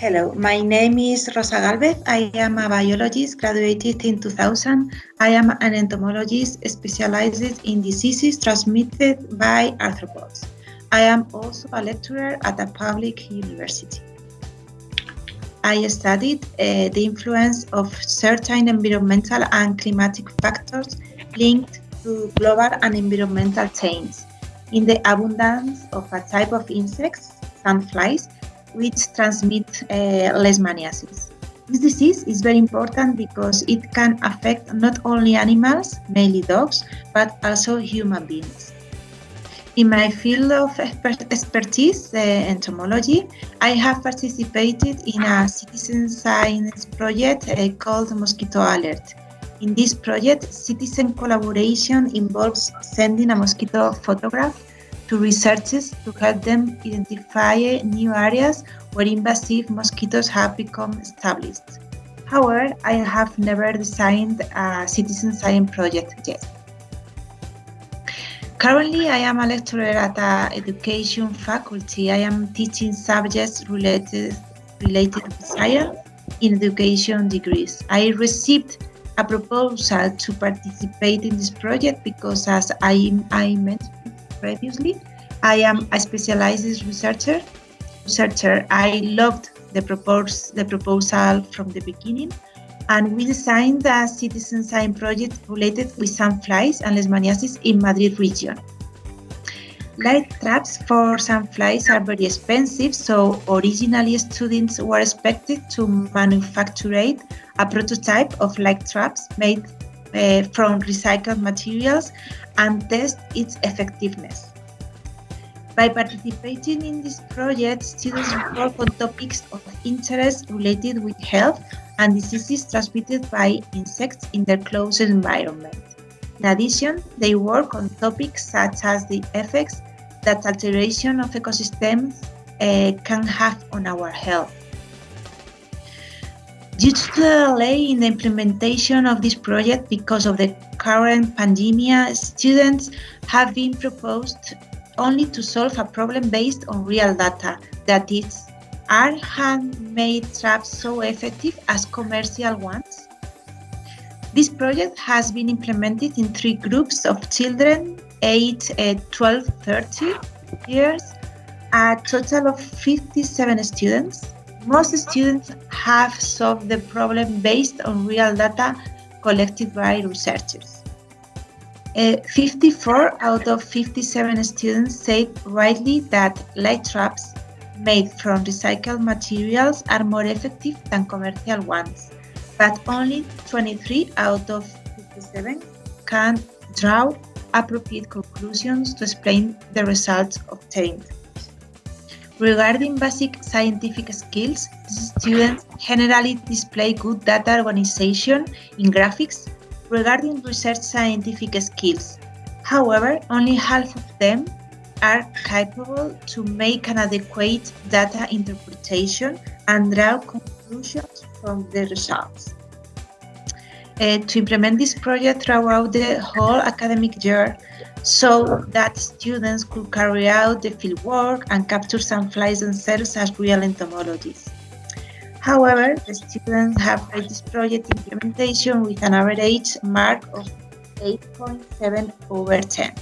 Hello, my name is Rosa Galvez. I am a biologist graduated in 2000. I am an entomologist specialized in diseases transmitted by arthropods. I am also a lecturer at a public university. I studied uh, the influence of certain environmental and climatic factors linked to global and environmental change in the abundance of a type of insects, sandflies, which transmit uh, leishmaniasis. This disease is very important because it can affect not only animals, mainly dogs, but also human beings. In my field of expertise, uh, entomology, I have participated in a citizen science project uh, called Mosquito Alert. In this project, citizen collaboration involves sending a mosquito photograph to researchers to help them identify new areas where invasive mosquitoes have become established. However, I have never designed a citizen science project yet. Currently, I am a lecturer at an education faculty. I am teaching subjects related, related to science in education degrees. I received a proposal to participate in this project because as I, I mentioned previously. I am a specialized researcher. Researcher, I loved the, propose, the proposal from the beginning, and we designed a citizen science project related with sandflies and leishmaniasis in Madrid region. Light traps for sandflies are very expensive, so originally students were expected to manufacture a prototype of light traps made uh, from recycled materials and test its effectiveness. By participating in this project, students work on topics of interest related with health and diseases transmitted by insects in their close environment. In addition, they work on topics such as the effects that alteration of ecosystems uh, can have on our health. Due to the delay in the implementation of this project because of the current pandemic, students have been proposed only to solve a problem based on real data, that is, are handmade traps so effective as commercial ones? This project has been implemented in three groups of children aged uh, 12 30 years, a total of 57 students. Most students have solved the problem based on real data collected by researchers. Uh, 54 out of 57 students said rightly that light traps made from recycled materials are more effective than commercial ones, but only 23 out of 57 can draw appropriate conclusions to explain the results obtained. Regarding basic scientific skills, students generally display good data organization in graphics regarding research scientific skills. However, only half of them are capable to make an adequate data interpretation and draw conclusions from the results. Uh, to implement this project throughout the whole academic year, so that students could carry out the field work and capture some sandflies themselves as real entomologists. However, the students have read this project implementation with an average mark of 8.7 over 10.